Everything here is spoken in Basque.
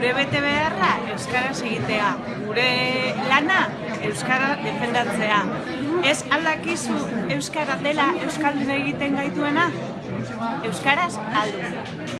gure bete beharra euskaraz egitea, gure lana euskara defendatzea. Ez aldakizu euskara dela euskaldun egiten gaituena? Euskaraz aldu.